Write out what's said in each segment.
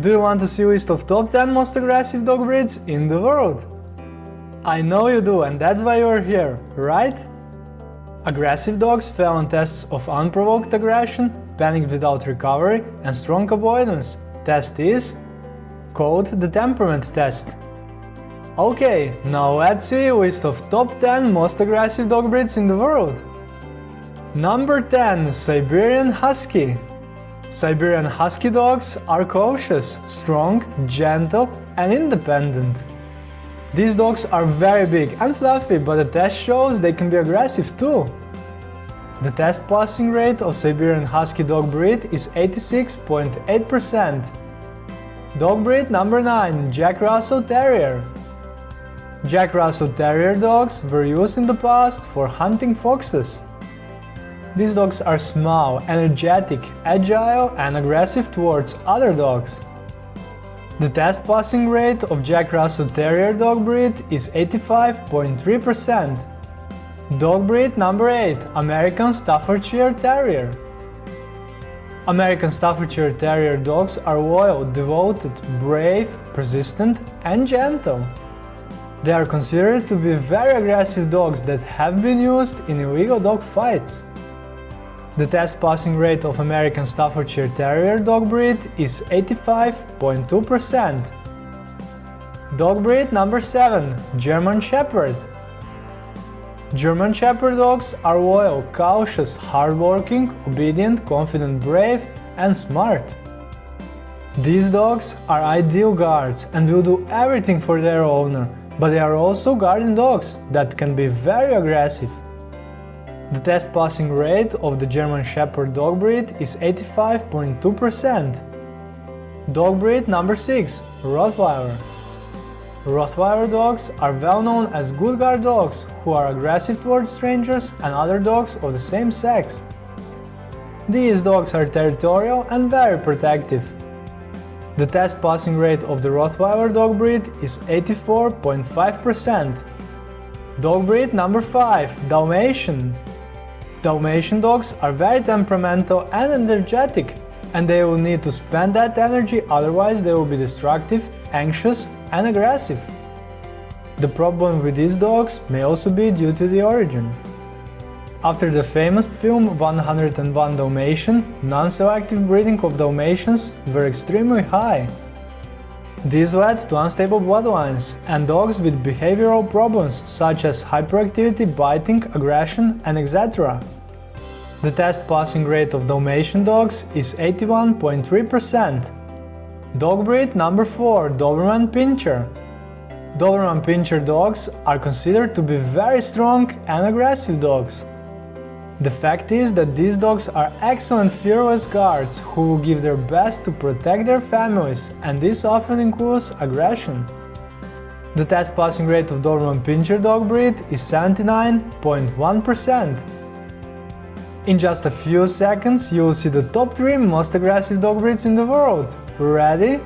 Do you want to see a list of top 10 most aggressive dog breeds in the world? I know you do and that's why you're here, right? Aggressive dogs fail on tests of unprovoked aggression, panic without recovery and strong avoidance. Test is called the temperament test. Okay, now let's see a list of top 10 most aggressive dog breeds in the world. Number 10 Siberian Husky Siberian Husky dogs are cautious, strong, gentle and independent. These dogs are very big and fluffy, but the test shows they can be aggressive too. The test passing rate of Siberian Husky dog breed is 86.8%. Dog breed number 9 Jack Russell Terrier Jack Russell Terrier dogs were used in the past for hunting foxes. These dogs are small, energetic, agile and aggressive towards other dogs. The test passing rate of Jack Russell Terrier dog breed is 85.3%. Dog breed number 8 American Staffordshire Terrier American Staffordshire Terrier dogs are loyal, devoted, brave, persistent and gentle. They are considered to be very aggressive dogs that have been used in illegal dog fights. The test passing rate of American Staffordshire Terrier dog breed is 85.2%. Dog breed number 7 German Shepherd German Shepherd dogs are loyal, cautious, hardworking, obedient, confident, brave and smart. These dogs are ideal guards and will do everything for their owner, but they are also guardian dogs that can be very aggressive. The test passing rate of the German Shepherd dog breed is 85.2%. Dog breed number 6 Rottweiler Rottweiler dogs are well known as good guard dogs who are aggressive towards strangers and other dogs of the same sex. These dogs are territorial and very protective. The test passing rate of the Rottweiler dog breed is 84.5%. Dog breed number 5 Dalmatian Dalmatian dogs are very temperamental and energetic, and they will need to spend that energy, otherwise they will be destructive, anxious and aggressive. The problem with these dogs may also be due to the origin. After the famous film 101 Dalmatian, non-selective breeding of Dalmatians were extremely high. This led to unstable bloodlines and dogs with behavioral problems such as hyperactivity, biting, aggression and etc. The test passing rate of Dalmatian dogs is 81.3%. Dog breed number 4 Doberman Pinscher Doberman Pinscher dogs are considered to be very strong and aggressive dogs. The fact is that these dogs are excellent fearless guards who will give their best to protect their families and this often includes aggression. The test passing rate of Doberman Pinscher dog breed is 79.1%. In just a few seconds, you'll see the top 3 most aggressive dog breeds in the world. Ready?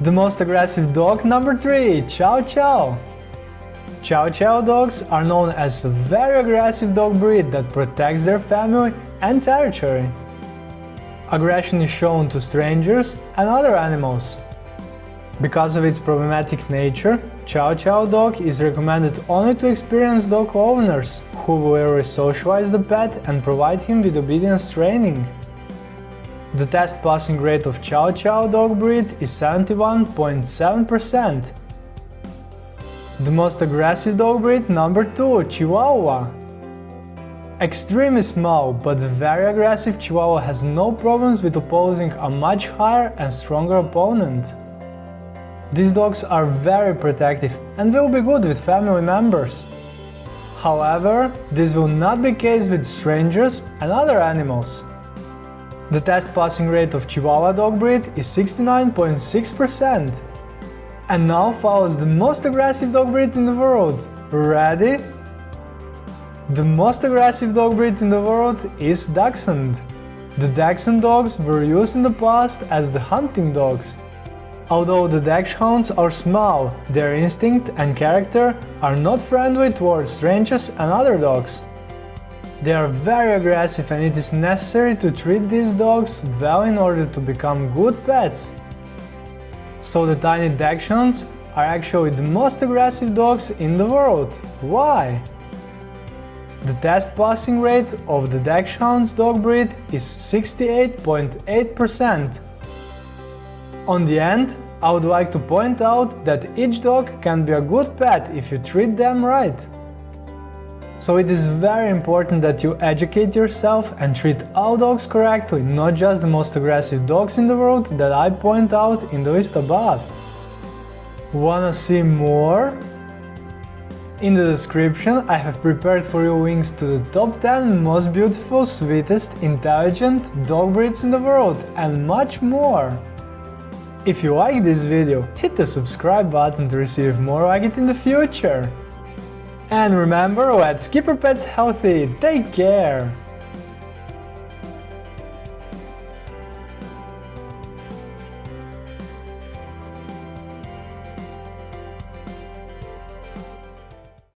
The most aggressive dog number 3, Chow Chow. Chow Chow dogs are known as a very aggressive dog breed that protects their family and territory. Aggression is shown to strangers and other animals. Because of its problematic nature, Chow Chow dog is recommended only to experienced dog owners who will re-socialize the pet and provide him with obedience training. The test passing rate of Chow Chow dog breed is 71.7%. The most aggressive dog breed number 2 Chihuahua. Extremely small but very aggressive Chihuahua has no problems with opposing a much higher and stronger opponent. These dogs are very protective and will be good with family members. However, this will not be case with strangers and other animals. The test passing rate of Chihuahua dog breed is 69.6%. And now follows the most aggressive dog breed in the world. Ready? The most aggressive dog breed in the world is Dachshund. The Dachshund dogs were used in the past as the hunting dogs. Although the dachshunds are small, their instinct and character are not friendly towards strangers and other dogs. They are very aggressive and it is necessary to treat these dogs well in order to become good pets. So the tiny Dachshunds are actually the most aggressive dogs in the world. Why? The test passing rate of the Dachshunds dog breed is 68.8%. On the end, I would like to point out that each dog can be a good pet if you treat them right. So it is very important that you educate yourself and treat all dogs correctly, not just the most aggressive dogs in the world that I point out in the list above. Wanna see more? In the description I have prepared for you links to the top 10 most beautiful, sweetest, intelligent dog breeds in the world and much more. If you like this video, hit the subscribe button to receive more like it in the future. And remember, let's keep our pets healthy, take care!